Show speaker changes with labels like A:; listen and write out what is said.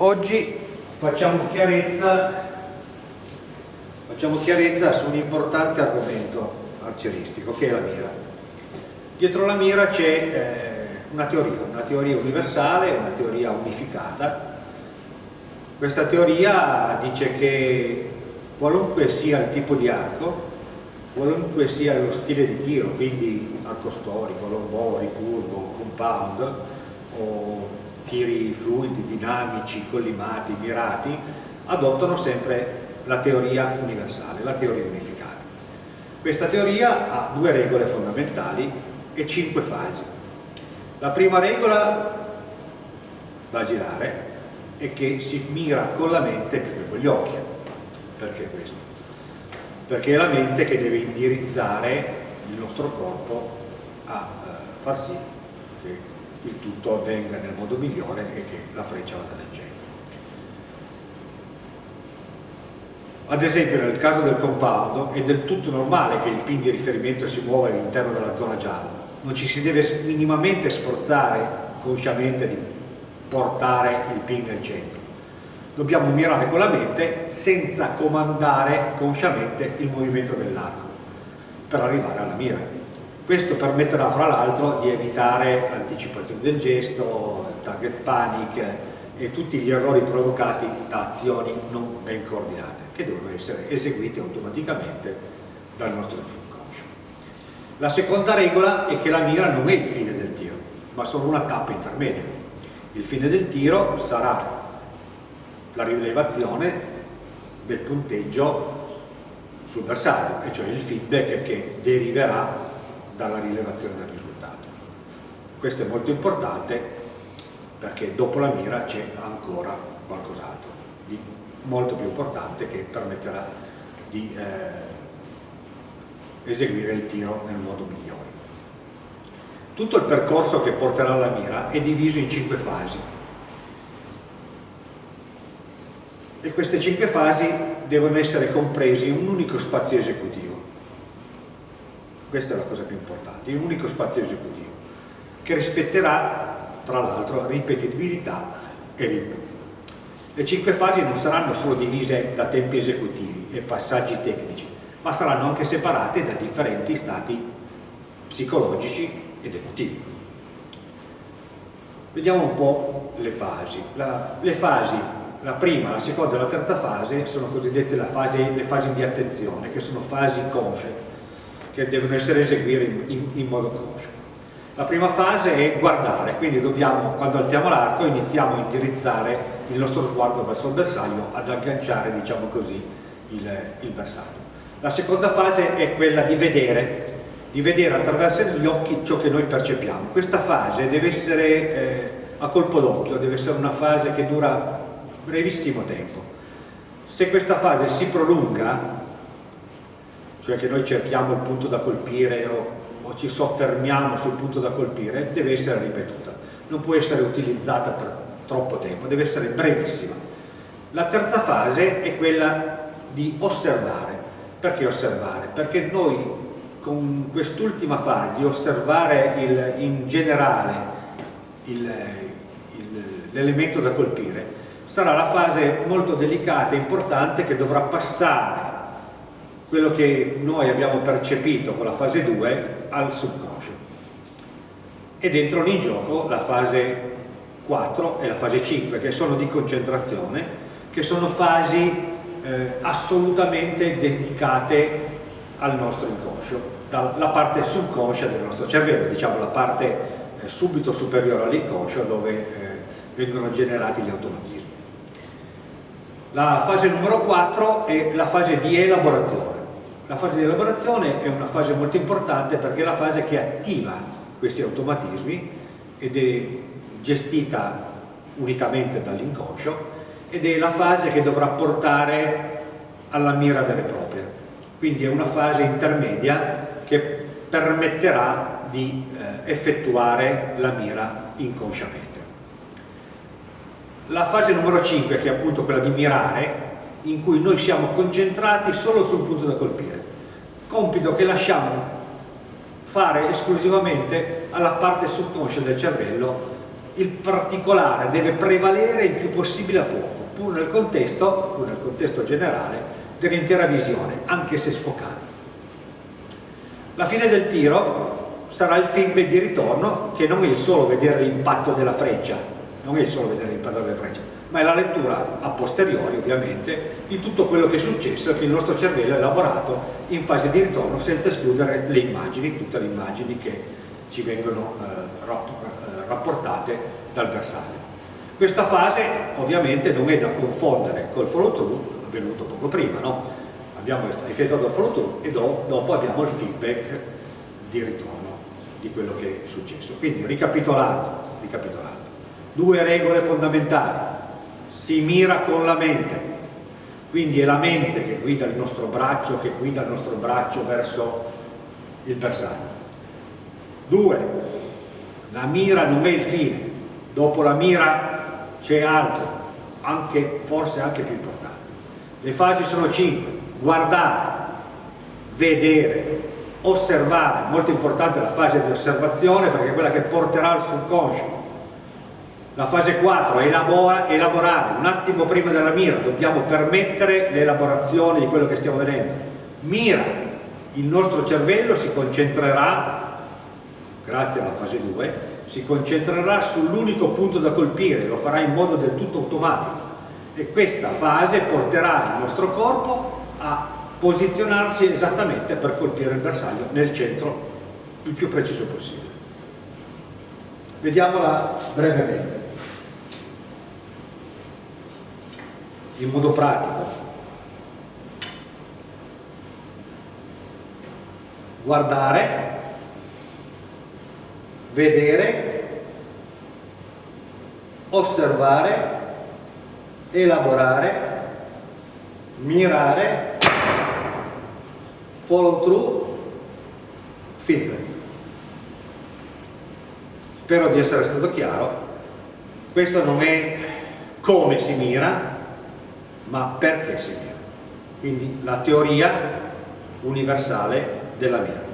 A: Oggi facciamo chiarezza, facciamo chiarezza su un importante argomento arcieristico che è la mira. Dietro la mira c'è eh, una teoria, una teoria universale, una teoria unificata. Questa teoria dice che qualunque sia il tipo di arco, qualunque sia lo stile di tiro, quindi arco storico, lombo, ricurvo, compound o tiri fluidi, dinamici, collimati, mirati, adottano sempre la teoria universale, la teoria unificata. Questa teoria ha due regole fondamentali e cinque fasi. La prima regola basilare è che si mira con la mente più che con gli occhi. Perché questo? Perché è la mente che deve indirizzare il nostro corpo a eh, far sì che il tutto avvenga nel modo migliore e che la freccia vada nel centro. Ad esempio nel caso del compound è del tutto normale che il pin di riferimento si muova all'interno della zona gialla, non ci si deve minimamente sforzare consciamente di portare il pin nel centro. Dobbiamo mirare con la mente senza comandare consciamente il movimento dell'arco per arrivare alla mira. Questo permetterà fra l'altro di evitare anticipazione del gesto, target panic e tutti gli errori provocati da azioni non ben coordinate che devono essere eseguite automaticamente dal nostro inconscio. La seconda regola è che la mira non è il fine del tiro, ma solo una tappa intermedia. Il fine del tiro sarà la rilevazione del punteggio sul bersaglio, e cioè il feedback che deriverà dalla rilevazione del risultato. Questo è molto importante perché dopo la mira c'è ancora qualcos'altro di molto più importante che permetterà di eh, eseguire il tiro nel modo migliore. Tutto il percorso che porterà alla mira è diviso in cinque fasi e queste cinque fasi devono essere comprese in un unico spazio esecutivo questa è la cosa più importante, un unico spazio esecutivo che rispetterà tra l'altro ripetibilità e ritmo. Le cinque fasi non saranno solo divise da tempi esecutivi e passaggi tecnici, ma saranno anche separate da differenti stati psicologici ed emotivi. Vediamo un po' le fasi. La, le fasi, la prima, la seconda e la terza fase sono cosiddette fase, le fasi di attenzione, che sono fasi consce, che devono essere eseguite in, in, in modo conscio. La prima fase è guardare, quindi dobbiamo, quando alziamo l'arco, iniziamo a indirizzare il nostro sguardo verso il bersaglio, ad agganciare, diciamo così, il, il bersaglio. La seconda fase è quella di vedere, di vedere attraverso gli occhi ciò che noi percepiamo. Questa fase deve essere eh, a colpo d'occhio, deve essere una fase che dura brevissimo tempo. Se questa fase si prolunga, cioè che noi cerchiamo il punto da colpire o, o ci soffermiamo sul punto da colpire, deve essere ripetuta, non può essere utilizzata per troppo tempo, deve essere brevissima. La terza fase è quella di osservare. Perché osservare? Perché noi con quest'ultima fase di osservare il, in generale l'elemento da colpire, sarà la fase molto delicata e importante che dovrà passare quello che noi abbiamo percepito con la fase 2 al subconscio. Ed entrano in gioco la fase 4 e la fase 5 che sono di concentrazione, che sono fasi eh, assolutamente dedicate al nostro inconscio, dalla parte subconscia del nostro cervello, diciamo la parte eh, subito superiore all'inconscio dove eh, vengono generati gli automatismi. La fase numero 4 è la fase di elaborazione la fase di elaborazione è una fase molto importante perché è la fase che attiva questi automatismi ed è gestita unicamente dall'inconscio ed è la fase che dovrà portare alla mira vera e propria. Quindi è una fase intermedia che permetterà di eh, effettuare la mira inconsciamente. La fase numero 5, che è appunto quella di mirare, in cui noi siamo concentrati solo sul punto da colpire, compito che lasciamo fare esclusivamente alla parte subconscia del cervello il particolare deve prevalere il più possibile a fuoco, pur nel contesto, pur nel contesto generale dell'intera visione, anche se sfocata. La fine del tiro sarà il feedback di ritorno, che non è il solo vedere l'impatto della freccia, non è solo vedere l'impatto della freccia, ma è la lettura a posteriori ovviamente di tutto quello che è successo e che il nostro cervello ha elaborato in fase di ritorno senza escludere le immagini, tutte le immagini che ci vengono eh, eh rapportate dal bersaglio. Questa fase ovviamente non è da confondere col follow through avvenuto poco prima, no? abbiamo effettuato il follow through e do, dopo abbiamo il feedback di ritorno di quello che è successo. Quindi ricapitolando, ricapitolando due regole fondamentali, si mira con la mente, quindi è la mente che guida il nostro braccio, che guida il nostro braccio verso il bersaglio. Due, la mira non è il fine, dopo la mira c'è altro, anche, forse anche più importante. Le fasi sono cinque, guardare, vedere, osservare, molto importante la fase di osservazione perché è quella che porterà al subconscio. La fase 4 elabora, elaborare, un attimo prima della mira, dobbiamo permettere l'elaborazione di quello che stiamo vedendo. Mira, il nostro cervello si concentrerà, grazie alla fase 2, si concentrerà sull'unico punto da colpire, lo farà in modo del tutto automatico e questa fase porterà il nostro corpo a posizionarsi esattamente per colpire il bersaglio nel centro il più preciso possibile. Vediamola brevemente. In modo pratico. Guardare, vedere, osservare, elaborare, mirare, follow through, feedback. Spero di essere stato chiaro. Questo non è come si mira, ma perché si mira. Quindi la teoria universale della mira.